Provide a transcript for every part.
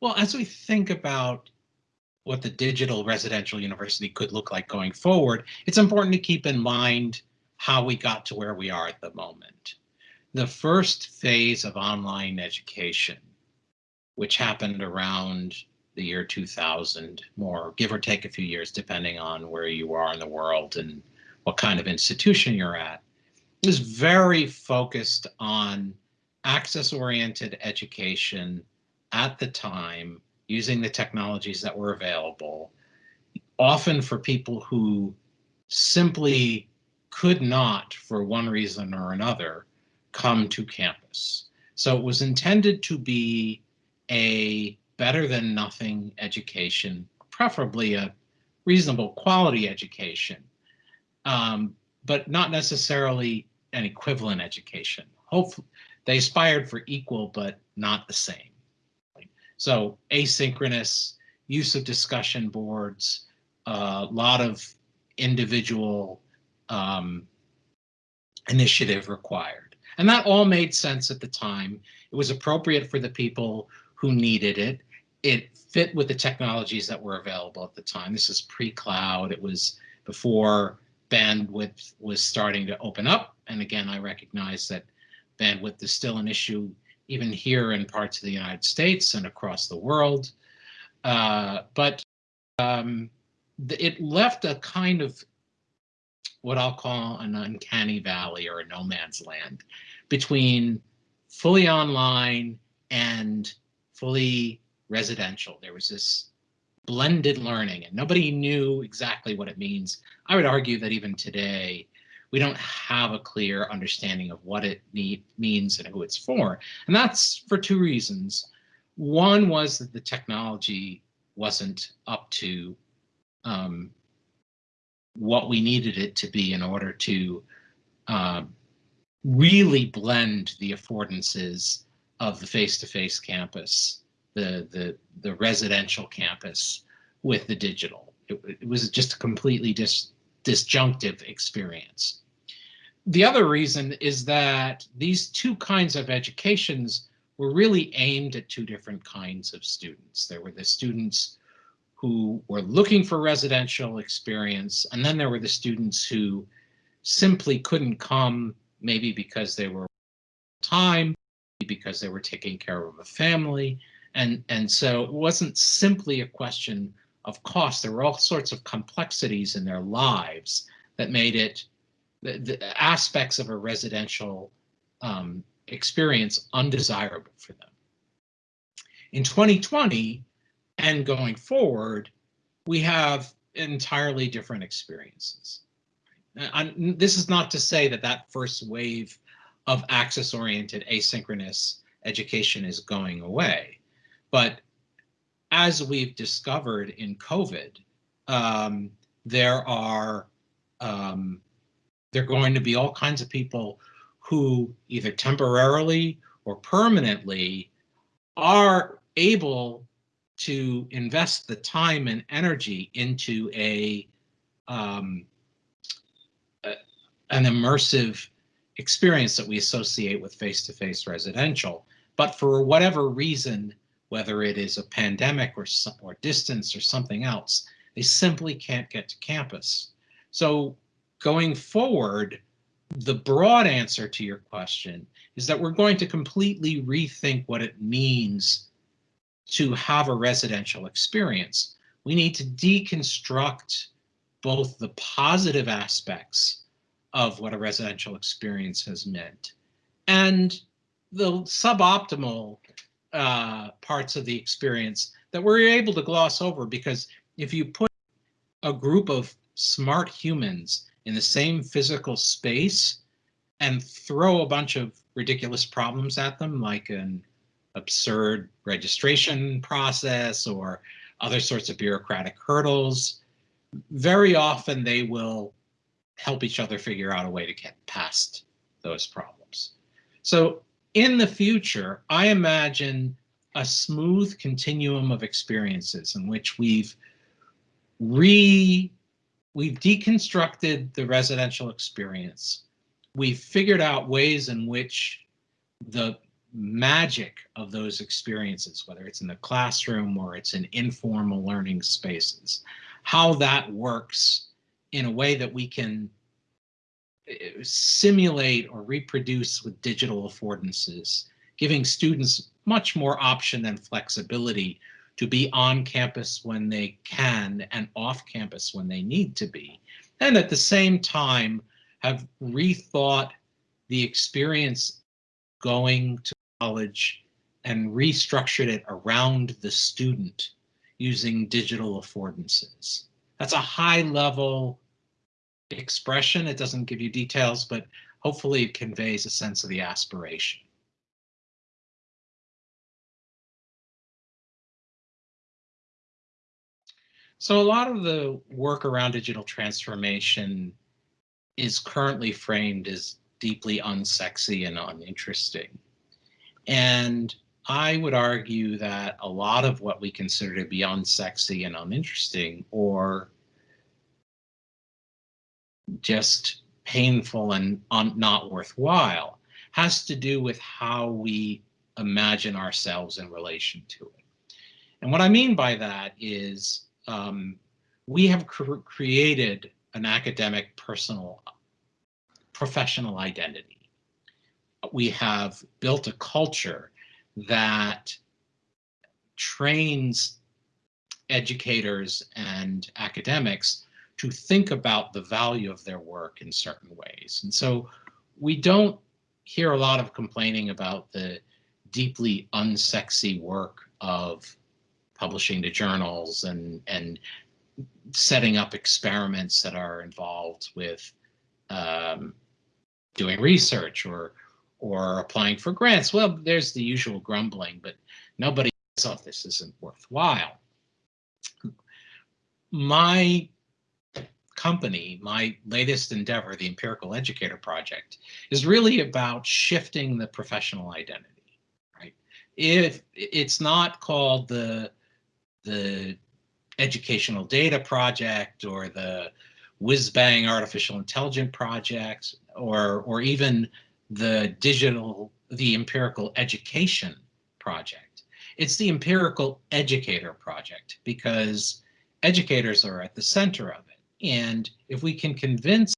Well, as we think about what the digital residential university could look like going forward, it's important to keep in mind how we got to where we are at the moment. The first phase of online education, which happened around the year 2000, more give or take a few years, depending on where you are in the world and what kind of institution you're at, was very focused on access oriented education at the time using the technologies that were available, often for people who simply could not, for one reason or another, come to campus. So it was intended to be a better than nothing education, preferably a reasonable quality education, um, but not necessarily an equivalent education. Hopefully, they aspired for equal, but not the same. So asynchronous use of discussion boards, a uh, lot of individual um, initiative required. And that all made sense at the time. It was appropriate for the people who needed it. It fit with the technologies that were available at the time. This is pre-cloud. It was before bandwidth was starting to open up. And again, I recognize that bandwidth is still an issue even here in parts of the United States and across the world. Uh, but um, it left a kind of what I'll call an uncanny valley or a no man's land between fully online and fully residential. There was this blended learning and nobody knew exactly what it means. I would argue that even today, we don't have a clear understanding of what it need, means and who it's for. And that's for two reasons. One was that the technology wasn't up to um, what we needed it to be in order to uh, really blend the affordances of the face-to-face -face campus, the, the, the residential campus with the digital. It, it was just a completely dis, disjunctive experience. The other reason is that these two kinds of educations were really aimed at two different kinds of students. There were the students who were looking for residential experience, and then there were the students who simply couldn't come, maybe because they were time, because they were taking care of a family. And, and so it wasn't simply a question of cost. There were all sorts of complexities in their lives that made it the, the aspects of a residential um, experience undesirable for them. In 2020 and going forward, we have entirely different experiences. And this is not to say that that first wave of access-oriented asynchronous education is going away, but as we've discovered in COVID, um, there are um, there are going to be all kinds of people who either temporarily or permanently are able to invest the time and energy into a, um, an immersive experience that we associate with face-to-face -face residential. But for whatever reason, whether it is a pandemic or, or distance or something else, they simply can't get to campus. So going forward, the broad answer to your question is that we're going to completely rethink what it means to have a residential experience. We need to deconstruct both the positive aspects of what a residential experience has meant and the suboptimal uh, parts of the experience that we're able to gloss over because if you put a group of smart humans in the same physical space and throw a bunch of ridiculous problems at them, like an absurd registration process or other sorts of bureaucratic hurdles, very often they will help each other figure out a way to get past those problems. So in the future, I imagine a smooth continuum of experiences in which we've re we've deconstructed the residential experience. We've figured out ways in which the magic of those experiences, whether it's in the classroom or it's in informal learning spaces, how that works in a way that we can Uh, simulate or reproduce with digital affordances, giving students much more option and flexibility to be on campus when they can and off campus when they need to be. And at the same time, have rethought the experience going to college and restructured it around the student using digital affordances. That's a high level expression. It doesn't give you details, but hopefully it conveys a sense of the aspiration. So a lot of the work around digital transformation is currently framed as deeply unsexy and uninteresting. And I would argue that a lot of what we consider to be unsexy and uninteresting or just painful and not worthwhile has to do with how we imagine ourselves in relation to it. And what I mean by that is um, we have cr created an academic personal professional identity. We have built a culture that trains educators and academics to think about the value of their work in certain ways. And so we don't hear a lot of complaining about the deeply unsexy work of publishing to journals and and setting up experiments that are involved with um, doing research or or applying for grants. Well, there's the usual grumbling, but nobody thought this isn't worthwhile. My company, my latest endeavor, the Empirical Educator Project, is really about shifting the professional identity, right? If it's not called the the educational data project or the whiz bang artificial intelligence project or or even the digital the empirical education project it's the empirical educator project because educators are at the center of it and if we can convince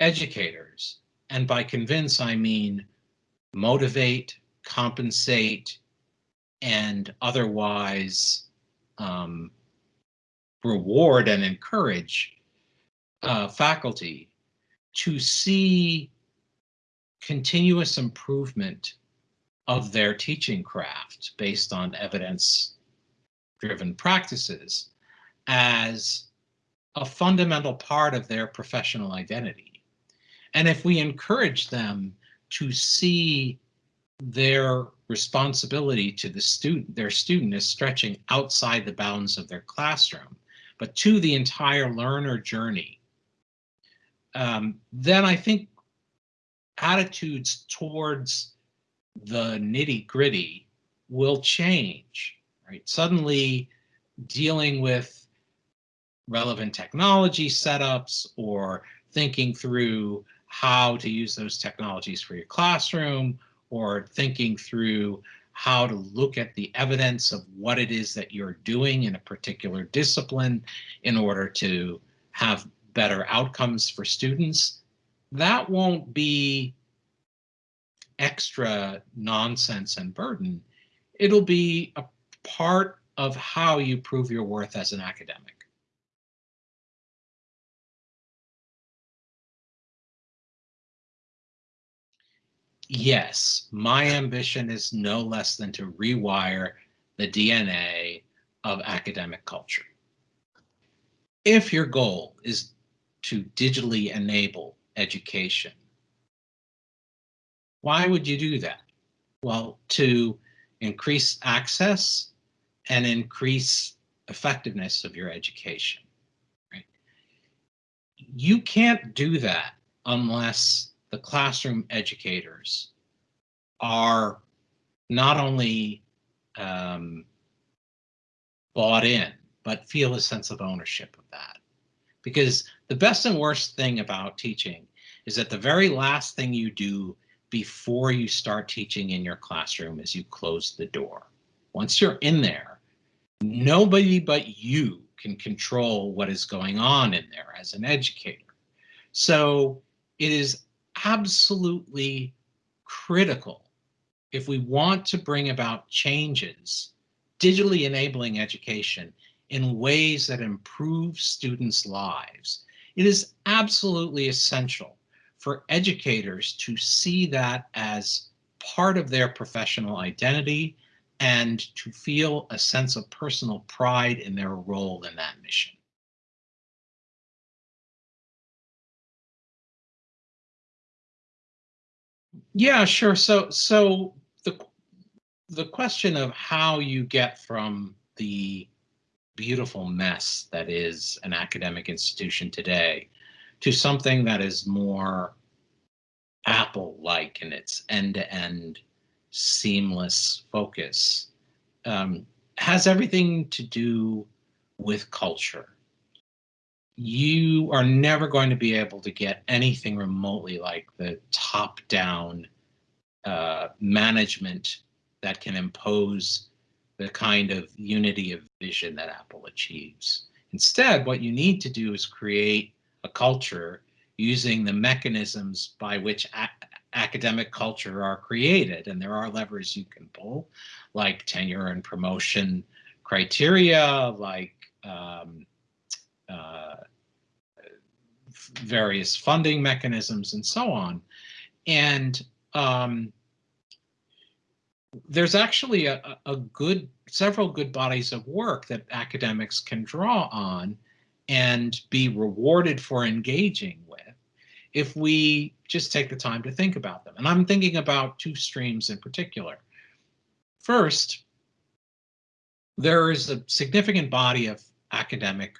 educators and by convince i mean motivate compensate and otherwise um, reward and encourage uh, faculty to see continuous improvement of their teaching craft based on evidence driven practices as a fundamental part of their professional identity. And if we encourage them to see their responsibility to the student, their student is stretching outside the bounds of their classroom, but to the entire learner journey, um, then I think attitudes towards the nitty gritty will change, right? Suddenly dealing with relevant technology setups or thinking through how to use those technologies for your classroom or thinking through how to look at the evidence of what it is that you're doing in a particular discipline in order to have better outcomes for students, that won't be extra nonsense and burden. It'll be a part of how you prove your worth as an academic. Yes, my ambition is no less than to rewire the DNA of academic culture. If your goal is to digitally enable education, why would you do that? Well, to increase access and increase effectiveness of your education. Right? You can't do that unless the classroom educators are not only um, bought in, but feel a sense of ownership of that. Because the best and worst thing about teaching is that the very last thing you do before you start teaching in your classroom is you close the door. Once you're in there, nobody but you can control what is going on in there as an educator. So it is absolutely critical if we want to bring about changes, digitally enabling education in ways that improve students' lives. It is absolutely essential for educators to see that as part of their professional identity and to feel a sense of personal pride in their role in that mission. Yeah, sure. So, so the the question of how you get from the beautiful mess that is an academic institution today to something that is more Apple-like in its end-to-end seamless focus um, has everything to do with culture. You are never going to be able to get anything remotely like the top-down uh, management that can impose the kind of unity of vision that Apple achieves. Instead, what you need to do is create a culture using the mechanisms by which academic culture are created. And there are levers you can pull, like tenure and promotion criteria, like um, various funding mechanisms and so on. And um, there's actually a, a good, several good bodies of work that academics can draw on and be rewarded for engaging with if we just take the time to think about them. And I'm thinking about two streams in particular. First, there is a significant body of academic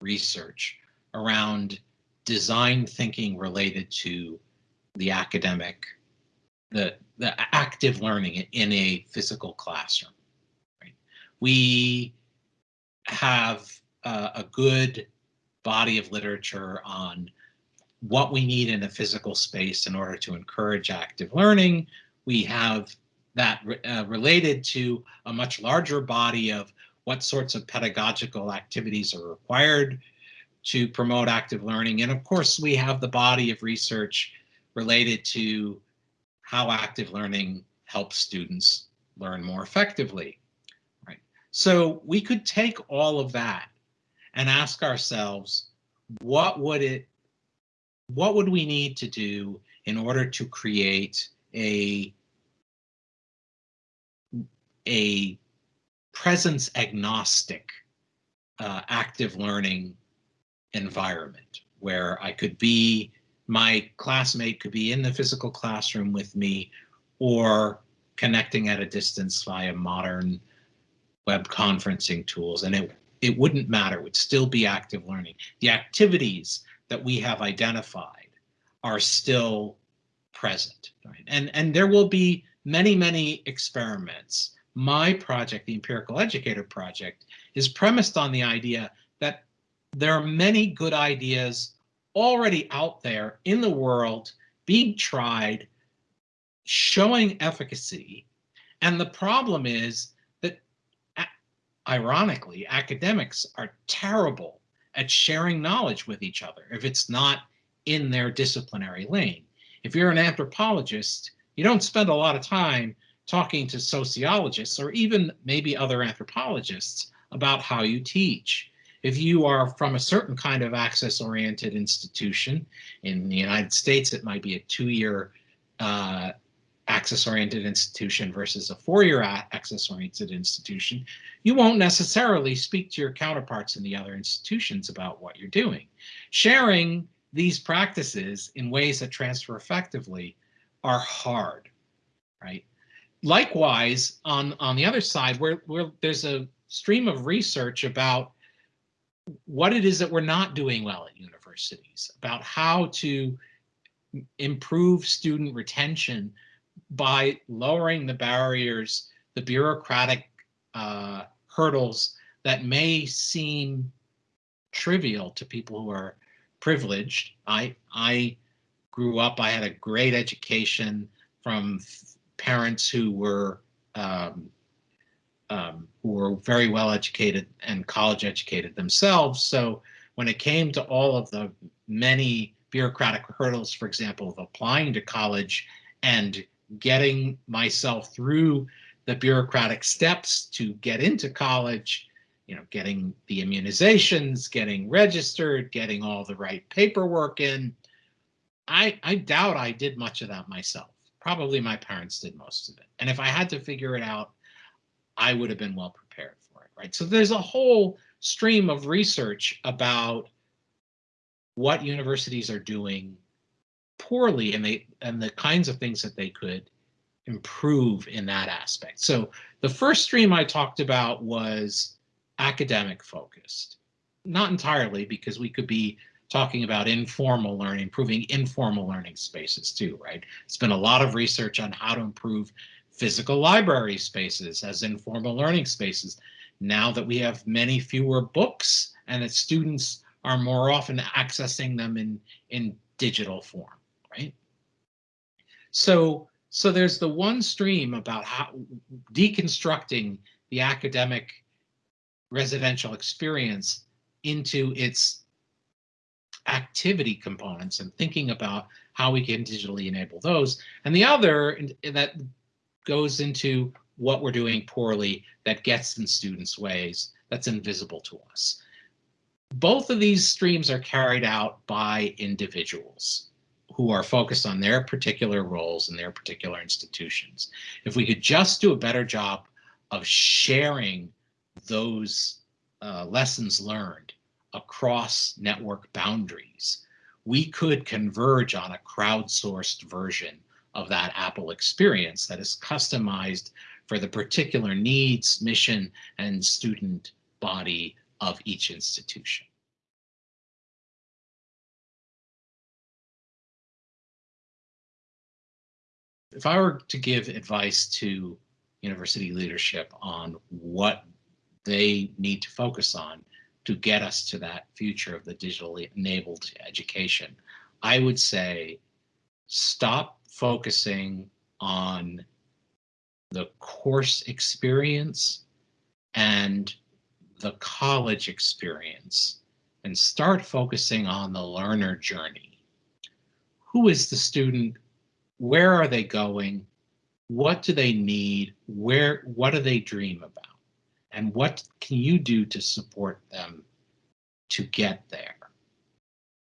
research around design thinking related to the academic, the, the active learning in a physical classroom. Right? We have uh, a good body of literature on what we need in a physical space in order to encourage active learning. We have that uh, related to a much larger body of what sorts of pedagogical activities are required to promote active learning. And of course, we have the body of research related to how active learning helps students learn more effectively. Right. So we could take all of that and ask ourselves, what would it what would we need to do in order to create a a presence agnostic uh, active learning environment where I could be my classmate could be in the physical classroom with me or connecting at a distance via modern web conferencing tools and it it wouldn't matter it would still be active learning the activities that we have identified are still present. Right? And, and there will be many, many experiments. My project, the Empirical Educator Project, is premised on the idea that there are many good ideas already out there in the world being tried, showing efficacy. And the problem is that, ironically, academics are terrible at sharing knowledge with each other if it's not in their disciplinary lane. If you're an anthropologist, you don't spend a lot of time talking to sociologists or even maybe other anthropologists about how you teach. If you are from a certain kind of access-oriented institution, in the United States, it might be a two-year uh, access-oriented institution versus a four-year access-oriented institution, you won't necessarily speak to your counterparts in the other institutions about what you're doing. Sharing these practices in ways that transfer effectively are hard, right? Likewise, on, on the other side, where, where there's a stream of research about what it is that we're not doing well at universities, about how to improve student retention by lowering the barriers, the bureaucratic uh, hurdles that may seem trivial to people who are privileged. I, I grew up, I had a great education from parents who were um, um, who were very well educated and college educated themselves. So when it came to all of the many bureaucratic hurdles, for example, of applying to college and getting myself through the bureaucratic steps to get into college, you know, getting the immunizations, getting registered, getting all the right paperwork in. I, I doubt I did much of that myself. Probably my parents did most of it. And if I had to figure it out, I would have been well prepared for it, right? So there's a whole stream of research about what universities are doing poorly and they and the kinds of things that they could improve in that aspect. So the first stream I talked about was academic focused. Not entirely because we could be talking about informal learning, improving informal learning spaces too, right? It's been a lot of research on how to improve physical library spaces as informal learning spaces. Now that we have many fewer books and that students are more often accessing them in, in digital form, right? So, so there's the one stream about how deconstructing the academic residential experience into its activity components and thinking about how we can digitally enable those. And the other that goes into what we're doing poorly that gets in students' ways that's invisible to us. Both of these streams are carried out by individuals who are focused on their particular roles in their particular institutions. If we could just do a better job of sharing those uh, lessons learned across network boundaries, we could converge on a crowdsourced version of that Apple experience that is customized for the particular needs, mission, and student body of each institution. If I were to give advice to university leadership on what they need to focus on to get us to that future of the digitally enabled education, I would say stop focusing on the course experience and the college experience and start focusing on the learner journey. Who is the student? Where are they going? What do they need? Where, what do they dream about? And what can you do to support them to get there?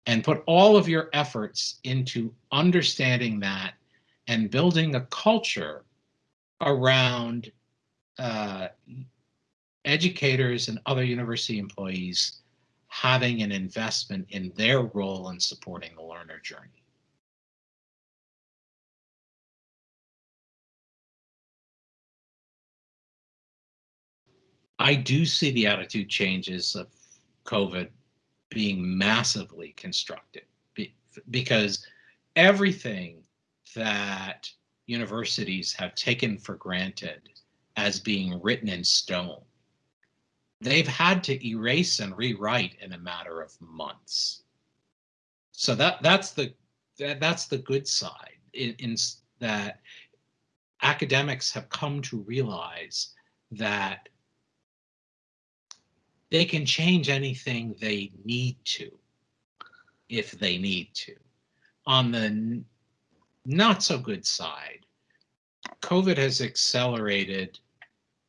And put all of your efforts into understanding that and building a culture around uh, educators and other university employees having an investment in their role in supporting the learner journey. I do see the attitude changes of COVID being massively constructive because everything that universities have taken for granted as being written in stone they've had to erase and rewrite in a matter of months. So that that's the that, that's the good side in, in that academics have come to realize that they can change anything they need to if they need to. On the not so good side, COVID has accelerated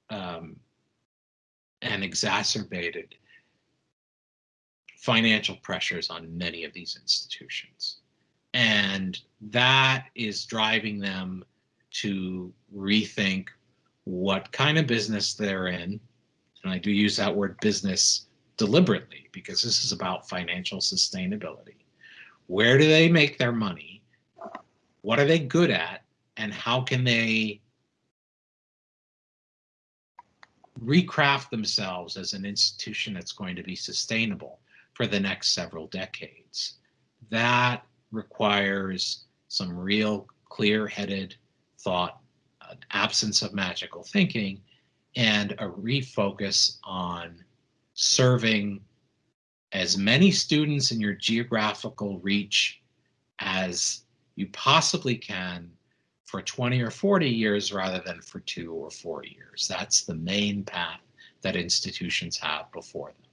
um, and exacerbated financial pressures on many of these institutions. And that is driving them to rethink what kind of business they're in. And I do use that word business deliberately because this is about financial sustainability. Where do they make their money? What are they good at? And how can they recraft themselves as an institution that's going to be sustainable for the next several decades. That requires some real clear-headed thought, an absence of magical thinking, and a refocus on serving as many students in your geographical reach as you possibly can for 20 or 40 years rather than for two or four years. That's the main path that institutions have before them.